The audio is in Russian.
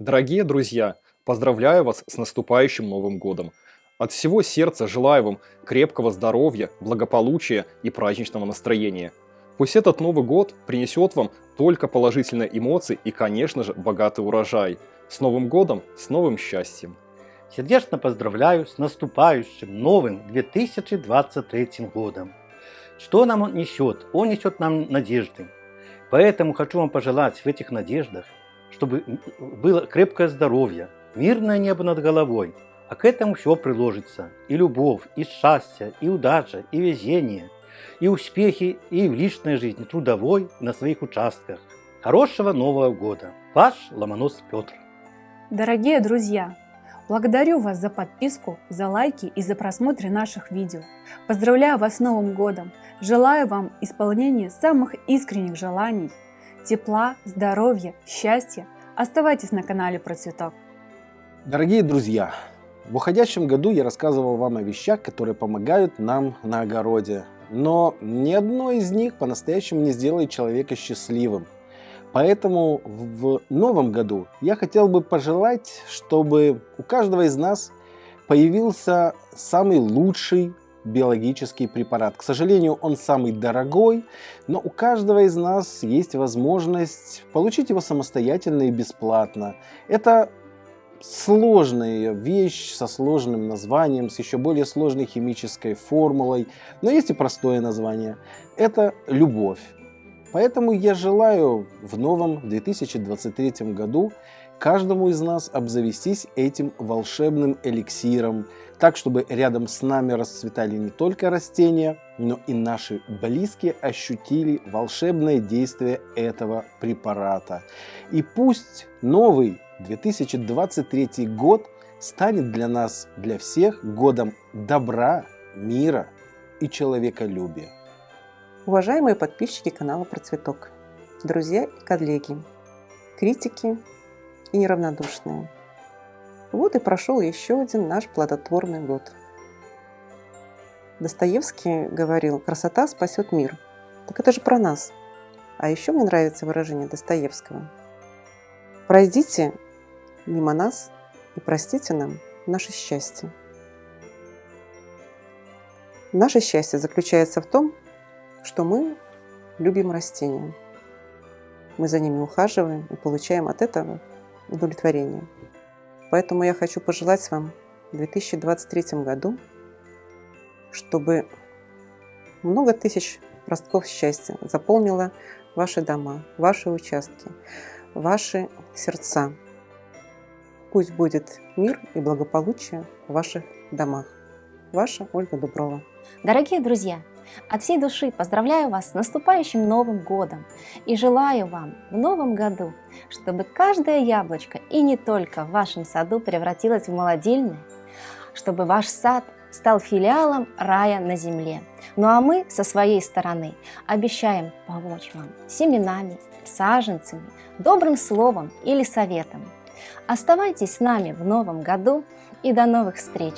Дорогие друзья, поздравляю вас с наступающим Новым Годом! От всего сердца желаю вам крепкого здоровья, благополучия и праздничного настроения. Пусть этот Новый Год принесет вам только положительные эмоции и, конечно же, богатый урожай. С Новым Годом, с новым счастьем! Сердечно поздравляю с наступающим новым 2023 годом. Что нам он несет? Он несет нам надежды. Поэтому хочу вам пожелать в этих надеждах, чтобы было крепкое здоровье, мирное небо над головой, а к этому все приложится. И любовь, и счастье, и удача, и везение, и успехи и в личной жизни, трудовой, на своих участках. Хорошего Нового года! Ваш Ломонос Петр. Дорогие друзья, благодарю вас за подписку, за лайки и за просмотр наших видео. Поздравляю вас с Новым годом! Желаю вам исполнения самых искренних желаний, тепла, здоровья, счастья. Оставайтесь на канале Про Цветок. Дорогие друзья, в уходящем году я рассказывал вам о вещах, которые помогают нам на огороде. Но ни одно из них по-настоящему не сделает человека счастливым. Поэтому в новом году я хотел бы пожелать, чтобы у каждого из нас появился самый лучший биологический препарат. К сожалению, он самый дорогой, но у каждого из нас есть возможность получить его самостоятельно и бесплатно. Это сложная вещь со сложным названием, с еще более сложной химической формулой, но есть и простое название. Это любовь. Поэтому я желаю в новом 2023 году каждому из нас обзавестись этим волшебным эликсиром, так, чтобы рядом с нами расцветали не только растения, но и наши близкие ощутили волшебное действие этого препарата. И пусть новый 2023 год станет для нас, для всех, годом добра, мира и человеколюбия. Уважаемые подписчики канала Процветок, друзья и коллеги, критики и неравнодушные. Вот и прошел еще один наш плодотворный год. Достоевский говорил, красота спасет мир. Так это же про нас. А еще мне нравится выражение Достоевского. Пройдите мимо нас и простите нам наше счастье. Наше счастье заключается в том, что мы любим растения. Мы за ними ухаживаем и получаем от этого удовлетворение. Поэтому я хочу пожелать вам в 2023 году, чтобы много тысяч ростков счастья заполнило ваши дома, ваши участки, ваши сердца. Пусть будет мир и благополучие в ваших домах. Ваша Ольга Дуброва. Дорогие друзья, от всей души поздравляю вас с наступающим Новым Годом и желаю вам в Новом году, чтобы каждое яблочко и не только в вашем саду превратилось в молодильное, чтобы ваш сад стал филиалом рая на земле. Ну а мы со своей стороны обещаем помочь вам семенами, саженцами, добрым словом или советом. Оставайтесь с нами в новом году и до новых встреч!